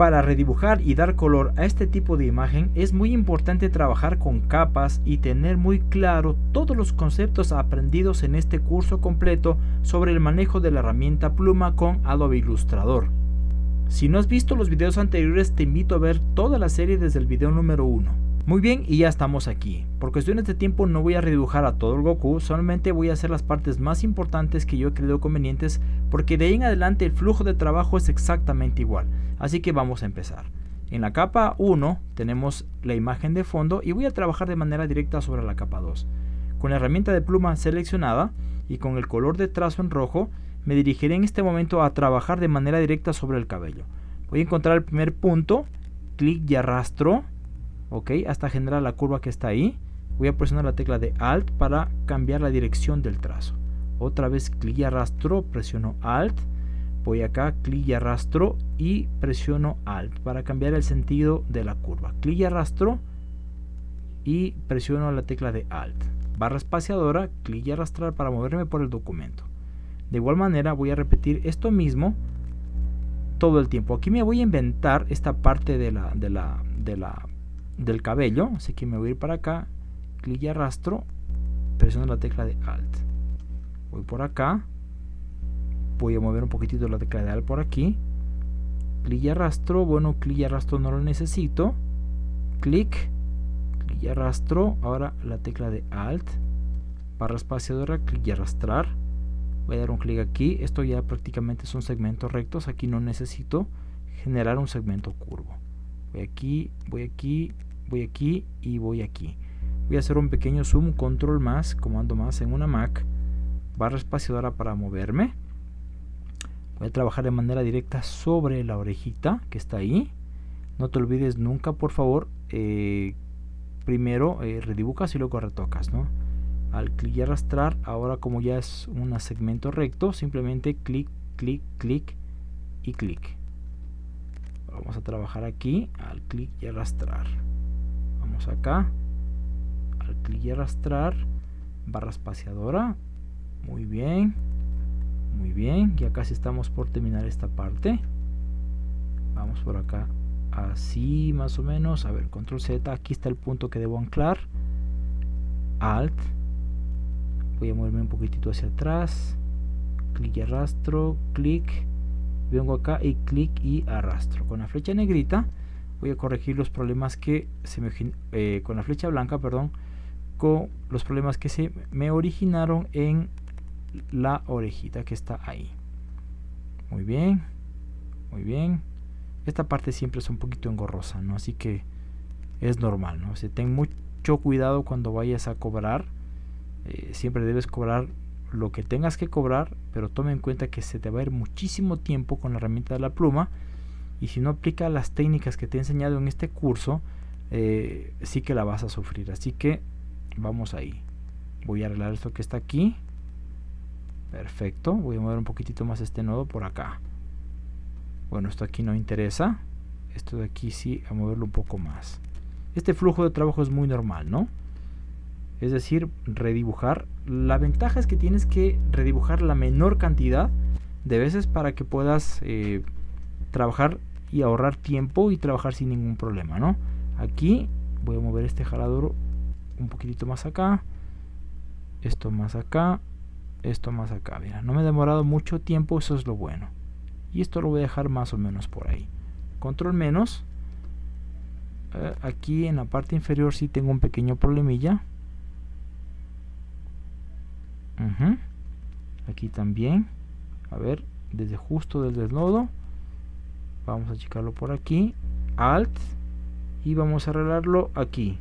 Para redibujar y dar color a este tipo de imagen es muy importante trabajar con capas y tener muy claro todos los conceptos aprendidos en este curso completo sobre el manejo de la herramienta pluma con Adobe Illustrator. Si no has visto los videos anteriores te invito a ver toda la serie desde el video número 1. Muy bien, y ya estamos aquí. Por cuestiones de tiempo no voy a redibujar a todo el Goku, solamente voy a hacer las partes más importantes que yo he creído convenientes, porque de ahí en adelante el flujo de trabajo es exactamente igual. Así que vamos a empezar. En la capa 1 tenemos la imagen de fondo y voy a trabajar de manera directa sobre la capa 2. Con la herramienta de pluma seleccionada y con el color de trazo en rojo, me dirigiré en este momento a trabajar de manera directa sobre el cabello. Voy a encontrar el primer punto, clic y arrastro ok hasta generar la curva que está ahí voy a presionar la tecla de alt para cambiar la dirección del trazo otra vez clic y arrastro presiono alt voy acá clic y arrastro y presiono alt para cambiar el sentido de la curva. Clic y arrastro y presiono la tecla de alt. Barra espaciadora clic y arrastrar para moverme por el documento. De igual manera voy a repetir esto mismo todo el tiempo. Aquí me voy a inventar esta parte de la, de la, de la del cabello, así que me voy a ir para acá, clic y arrastro, presiono la tecla de Alt. Voy por acá, voy a mover un poquitito la tecla de Alt por aquí, clic y arrastro, bueno, clic y arrastro no lo necesito, clic, clic y arrastro, ahora la tecla de Alt, barra espaciadora, clic y arrastrar, voy a dar un clic aquí, esto ya prácticamente son segmentos rectos, aquí no necesito generar un segmento curvo. Voy aquí, voy aquí, voy aquí y voy aquí. Voy a hacer un pequeño zoom, control más, comando más en una Mac, barra espaciadora para moverme. Voy a trabajar de manera directa sobre la orejita que está ahí. No te olvides nunca, por favor, eh, primero eh, redibujas y luego retocas, ¿no? Al clic y arrastrar, ahora como ya es un segmento recto, simplemente clic, clic, clic y clic. Vamos a trabajar aquí, al clic y arrastrar acá al clic y arrastrar barra espaciadora muy bien muy bien ya casi estamos por terminar esta parte. Vamos por acá así más o menos. A ver control z aquí está el punto que debo anclar. Alt. Voy a moverme un poquitito hacia atrás. Clic y arrastro clic. Vengo acá y clic y arrastro. Con la flecha negrita voy a corregir los problemas que se me eh, con la flecha blanca perdón con los problemas que se me originaron en la orejita que está ahí. Muy bien muy bien. Esta parte siempre es un poquito engorrosa no así que es normal no o ten mucho cuidado cuando vayas a cobrar. Eh, siempre debes cobrar lo que tengas que cobrar pero tome en cuenta que se te va a ir muchísimo tiempo con la herramienta de la pluma. Y si no aplica las técnicas que te he enseñado en este curso eh, sí que la vas a sufrir. Así que vamos ahí. Voy a arreglar esto que está aquí perfecto voy a mover un poquitito más este nodo por acá. Bueno esto aquí no interesa. Esto de aquí sí a moverlo un poco más. Este flujo de trabajo es muy normal no es decir redibujar. La ventaja es que tienes que redibujar la menor cantidad de veces para que puedas eh, trabajar y ahorrar tiempo y trabajar sin ningún problema, ¿no? Aquí voy a mover este jalador un poquitito más acá, esto más acá, esto más acá, mira, no me he demorado mucho tiempo, eso es lo bueno. Y esto lo voy a dejar más o menos por ahí. Control menos. Eh, aquí en la parte inferior sí tengo un pequeño problemilla. Aquí también. A ver, desde justo desde el nodo vamos a achicarlo por aquí alt y vamos a arreglarlo aquí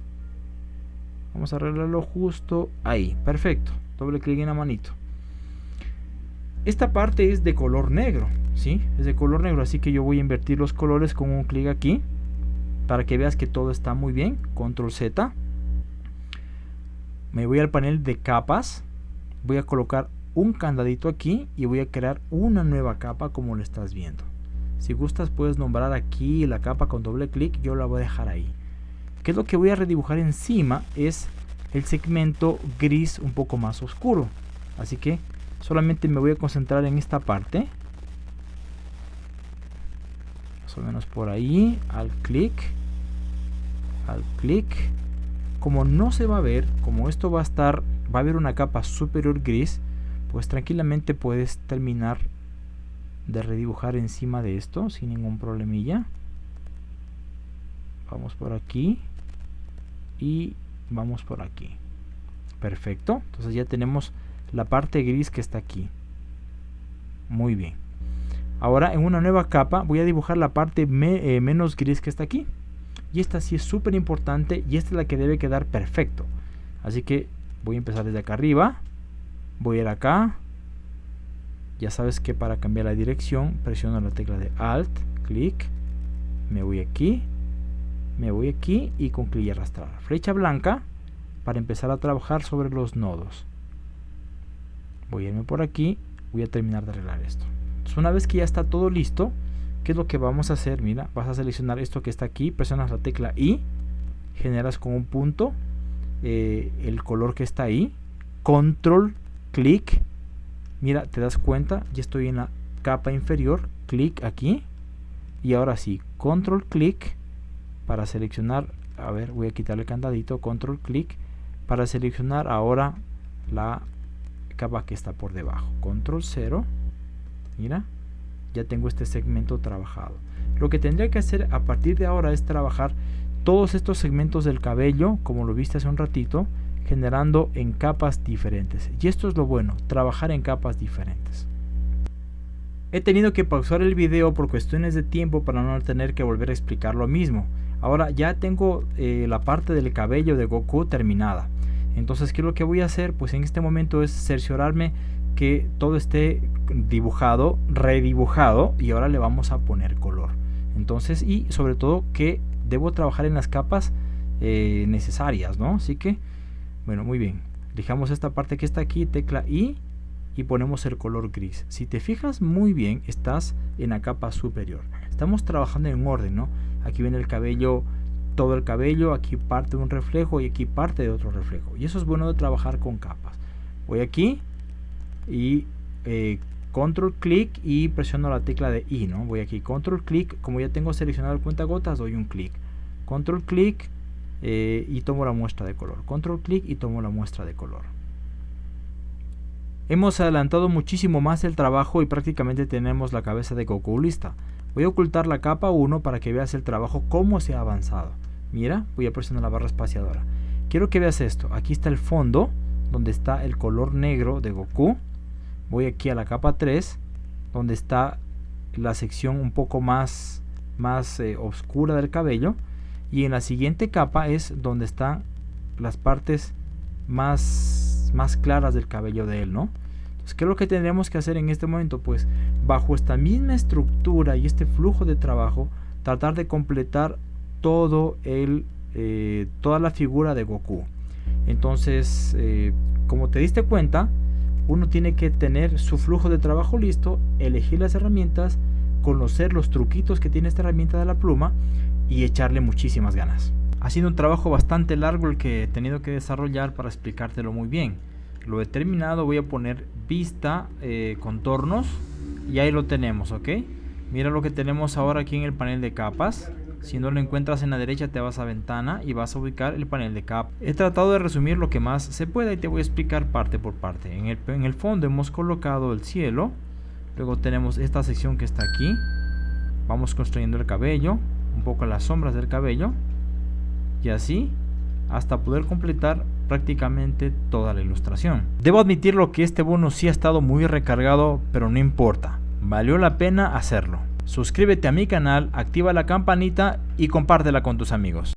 vamos a arreglarlo justo ahí perfecto doble clic en la manito esta parte es de color negro ¿sí? es de color negro así que yo voy a invertir los colores con un clic aquí para que veas que todo está muy bien control z me voy al panel de capas voy a colocar un candadito aquí y voy a crear una nueva capa como lo estás viendo si gustas puedes nombrar aquí la capa con doble clic, yo la voy a dejar ahí. ¿Qué es lo que voy a redibujar encima? Es el segmento gris un poco más oscuro. Así que solamente me voy a concentrar en esta parte. o menos por ahí, al clic, al clic. Como no se va a ver, como esto va a estar, va a haber una capa superior gris, pues tranquilamente puedes terminar de redibujar encima de esto sin ningún problemilla. Vamos por aquí y vamos por aquí. Perfecto, entonces ya tenemos la parte gris que está aquí. Muy bien. Ahora en una nueva capa voy a dibujar la parte eh, menos gris que está aquí. Y esta sí es súper importante y esta es la que debe quedar perfecto. Así que voy a empezar desde acá arriba. Voy a ir acá. Ya sabes que para cambiar la dirección presiono la tecla de Alt, clic. Me voy aquí. Me voy aquí y con clic y arrastrar. Flecha blanca para empezar a trabajar sobre los nodos. Voy a irme por aquí. Voy a terminar de arreglar esto una vez que ya está todo listo, ¿qué es lo que vamos a hacer? Mira, vas a seleccionar esto que está aquí, presionas la tecla I, generas con un punto eh, el color que está ahí, control, clic, mira, te das cuenta, ya estoy en la capa inferior, clic aquí, y ahora sí, control, clic, para seleccionar, a ver, voy a quitar el candadito, control, clic, para seleccionar ahora la capa que está por debajo, control 0, mira ya tengo este segmento trabajado. Lo que tendría que hacer a partir de ahora es trabajar todos estos segmentos del cabello como lo viste hace un ratito generando en capas diferentes. Y esto es lo bueno trabajar en capas diferentes. He tenido que pausar el video por cuestiones de tiempo para no tener que volver a explicar lo mismo. Ahora ya tengo eh, la parte del cabello de Goku terminada entonces qué es lo que voy a hacer pues en este momento es cerciorarme que todo esté dibujado, redibujado y ahora le vamos a poner color. Entonces, y sobre todo que debo trabajar en las capas eh, necesarias, ¿no? Así que, bueno, muy bien. Dejamos esta parte que está aquí, tecla I y ponemos el color gris. Si te fijas muy bien, estás en la capa superior. Estamos trabajando en orden, ¿no? Aquí viene el cabello, todo el cabello, aquí parte de un reflejo y aquí parte de otro reflejo. Y eso es bueno de trabajar con capas. Voy aquí y eh, control clic y presiono la tecla de I, ¿no? Voy aquí, control clic, como ya tengo seleccionado el cuenta gotas, doy un clic. Control clic eh, y tomo la muestra de color. Control clic y tomo la muestra de color. Hemos adelantado muchísimo más el trabajo y prácticamente tenemos la cabeza de Goku lista. Voy a ocultar la capa 1 para que veas el trabajo cómo se ha avanzado. Mira, voy a presionar la barra espaciadora. Quiero que veas esto. Aquí está el fondo, donde está el color negro de Goku voy aquí a la capa 3 donde está la sección un poco más más eh, oscura del cabello y en la siguiente capa es donde están las partes más más claras del cabello de él no entonces qué es lo que tendremos que hacer en este momento pues bajo esta misma estructura y este flujo de trabajo tratar de completar todo el eh, toda la figura de Goku entonces eh, como te diste cuenta uno tiene que tener su flujo de trabajo listo, elegir las herramientas, conocer los truquitos que tiene esta herramienta de la pluma y echarle muchísimas ganas. Ha sido un trabajo bastante largo el que he tenido que desarrollar para explicártelo muy bien. Lo he terminado, voy a poner vista, eh, contornos y ahí lo tenemos, ¿ok? Mira lo que tenemos ahora aquí en el panel de capas. Si no lo encuentras en la derecha te vas a ventana y vas a ubicar el panel de cap. He tratado de resumir lo que más se pueda y te voy a explicar parte por parte. En el, en el fondo hemos colocado el cielo. Luego tenemos esta sección que está aquí. Vamos construyendo el cabello. Un poco las sombras del cabello. Y así hasta poder completar prácticamente toda la ilustración. Debo admitirlo que este bono sí ha estado muy recargado, pero no importa. Valió la pena hacerlo. Suscríbete a mi canal, activa la campanita y compártela con tus amigos.